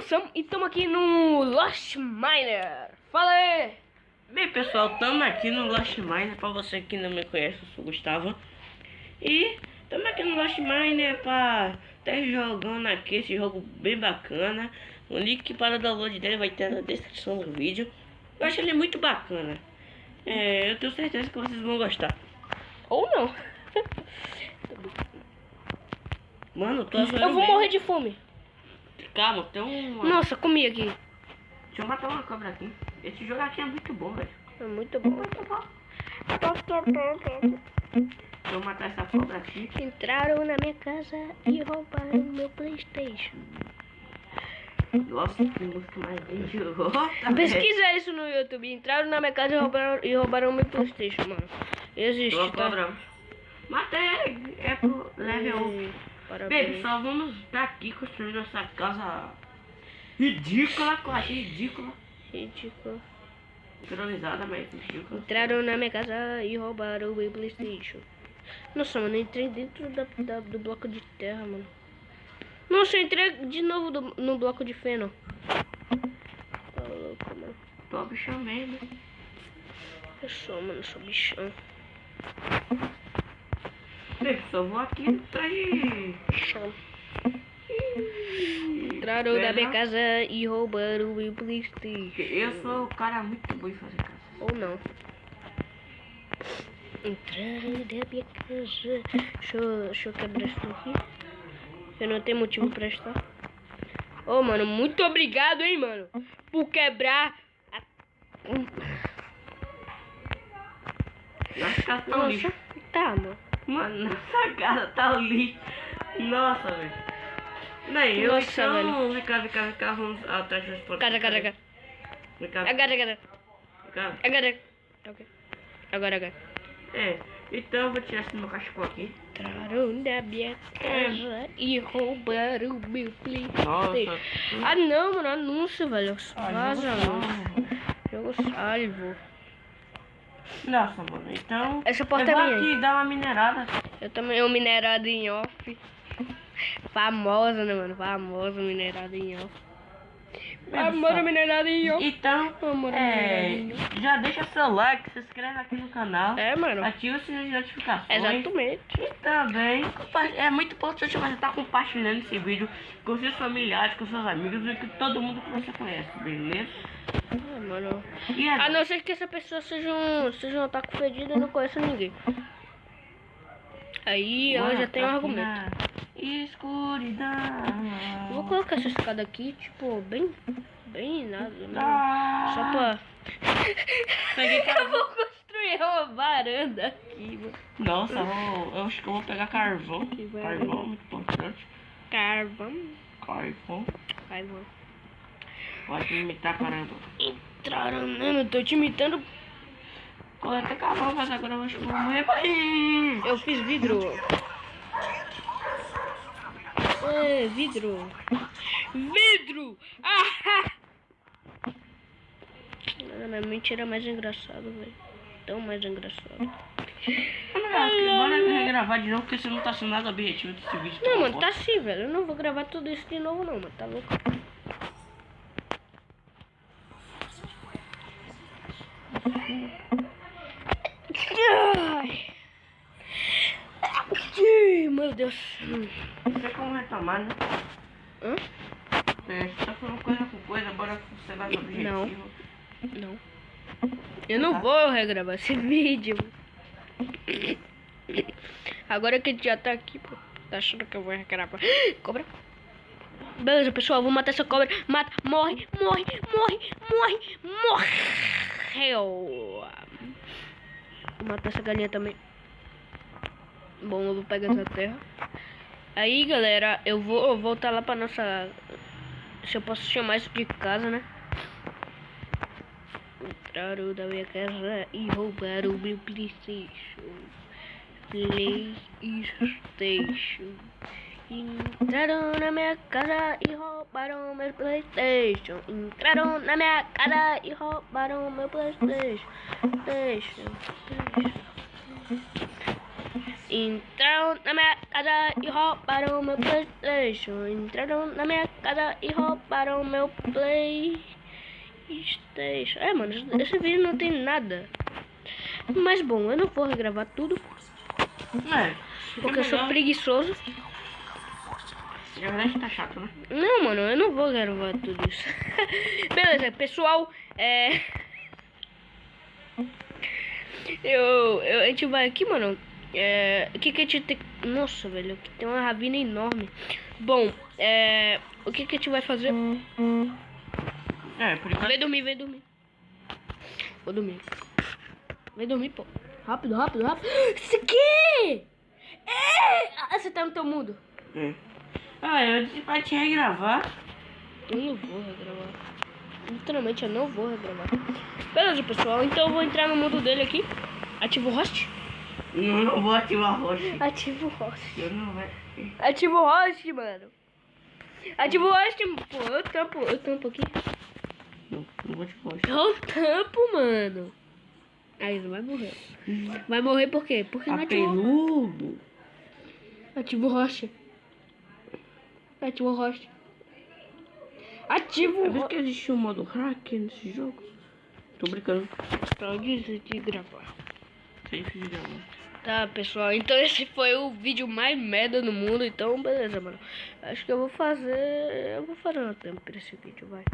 Sam e estamos aqui no Lost Miner. Fala aí! Bem pessoal, estamos aqui no Lost Miner, para você que não me conhece, eu sou o Gustavo. E estamos aqui no Lost Miner para estar jogando aqui esse jogo bem bacana. O link para o download dele vai ter na descrição do vídeo. Eu acho ele muito bacana. É, Eu tenho certeza que vocês vão gostar. Ou não. Mano, tô Eu vou morrer de fome Calma, tem um. Nossa, comi aqui. Deixa eu matar uma cobra aqui. Esse jogo aqui é muito bom, velho. É muito bom. Deixa eu matar essa cobra aqui. Entraram na minha casa e roubaram meu Playstation. Nossa, que música mais idiota. Pesquisa isso no YouTube. Entraram na minha casa e roubaram, e roubaram meu Playstation, mano. Existe, Tô tá? cobra. Matei, é pro level 1. Parabéns. Bem, pessoal, vamos estar aqui construindo essa casa ridícula, achei ridícula. Ridículo. Improvisada, mas ridícula. Entraram na minha casa e roubaram o meu Playstation. Nossa, mano, eu entrei dentro da, da- do bloco de terra, mano. Nossa, eu entrei de novo do- no bloco de feno. Tá louco, mano. Tô bichão mesmo. Eu sou, mano, sou bichão. Pessoal, vou aqui de... Bichão. Entraram na minha casa e roubaram o meu Playstation. Eu sou o cara muito bom em fazer casa. Ou não. Entraram na minha casa. Deixa eu, deixa eu quebrar isso aqui. Eu não tenho motivo pra estar. Ô, mano, muito obrigado, hein, mano. Por quebrar a... Um. Nossa, tá, mano. Mano, nossa casa tá lixo. Nossa, velho. Nem, eu Nossa, então... Vem cá, vem cá, vem cá, vamos atrás das portas. Cara, cara, cara. Vem cá, Agora, agora. vem cá. Agora. Ok. Agora, agora. É, então eu vou tirar esse meu cachecol aqui. Entraram na minha casa e roubaram o meu Playstation. Ah, não, mano. Anúncio, velho. Ah, Vaza, mano. Jogo salvo. Nossa, mano, então... Essa porta eu é vou minha. aqui dar uma minerada. Eu também um minerado em off. Famosa, né, mano? Famosa minerada em off. Em off. Então, Famosa é, já deixa seu like, se inscreve aqui no canal. É, mano. Ativa o sininho de notificações. Exatamente. E também, é muito importante você estar compartilhando esse vídeo com seus familiares, com seus amigos e com todo mundo que você conhece, beleza? Ah, mano. E A é, não ser que essa pessoa seja um, seja um taco fedido e não conheça ninguém. Aí ela já tem um argumento. na Escuridão. Vou colocar essa escada aqui, tipo, bem. Bem nada, né? Ah, Só pra. Peguei Eu vou construir uma varanda aqui, mano. Nossa, eu, vou- eu acho que eu vou pegar carvão. Carvão, muito importante. Carvão. Carvão. Carvão. Pode me imitar, caramba. Entraram, mano, eu tô te imitando. Coleta carvão, mas agora eu acho que eu vou morrer. Ai! Eu fiz vidro. Vidro. Vidro! Ah! Não, é mentira mais engraçado, velho. Tão mais engraçado. Bora regravar de novo, porque você não tá sendo nada objetivo desse vídeo. Não, tá mano, bom? tá sim, velho. Eu não vou gravar tudo isso de novo, não, mano. Tá louco? Meu Deus. Não sei como retomar, né? Hã? É, você tá falando coisa com coisa, bora você vai no objetivo. Não. Eu não vou regravar esse vídeo. Agora que a gente já tá aqui, pô. Tá achando que eu vou regravar? Cobra. Beleza, pessoal. Vou matar essa cobra. Mata. Morre, morre, morre, morre, morreu. Vou matar essa galinha também. Bom, eu vou pegar essa terra. Aí, galera, eu vou voltar lá pra nossa... Se eu posso chamar isso de casa, né? Entraram da minha casa e roubaram o meu Playstation. Playstation. Entraram na minha casa e roubaram meu Playstation. Entraram na minha casa e roubaram meu Playstation. Playstation. Playstation. Entraram na minha casa e roubaram meu Playstation. Entraram na minha casa e roubaram meu Playstation. É, mano, esse vídeo não tem nada. Mas bom, eu não vou regravar tudo. É. Porque eu sou preguiçoso. Na verdade tá chato, né? Não, mano, eu não vou gravar tudo isso. Beleza, pessoal, é. Eu, eu, a gente vai aqui, mano. É, o que que a gente tem... Nossa, velho, aqui tem uma ravina enorme. Bom, é, o que que a gente vai fazer? É, por enquanto. Vem dormir, vem dormir. Vou dormir. Vem dormir, pô. Rápido, rápido, rápido. Isso aqui! É! Você tá no teu mundo. É. Ah, eu disse pra te regravar. Eu não vou regravar. Literalmente, eu não vou regravar. Beleza, pessoal. Então eu vou entrar no mundo dele aqui. Ativo o host. Eu não vou ativar rocha. Ativo o host. Eu não vai. Ativo o host, mano. Ativo o host. Pô, eu tampo, eu tampo aqui. Não, não vou te rocha. Eu tampo, mano. Aí não vai morrer. Vai morrer por quê? Porque não Tá ativou. peludo. Ativo o host. Ativo o host. Ativo o host. que existe um modo hack nesse jogo? Tô brincando. Pra de gravar. Sempre de gravar. Tá, pessoal, então esse foi o vídeo mais merda do mundo, então beleza, mano. Acho que eu vou fazer, eu vou fazer uma tampa pra esse vídeo, vai.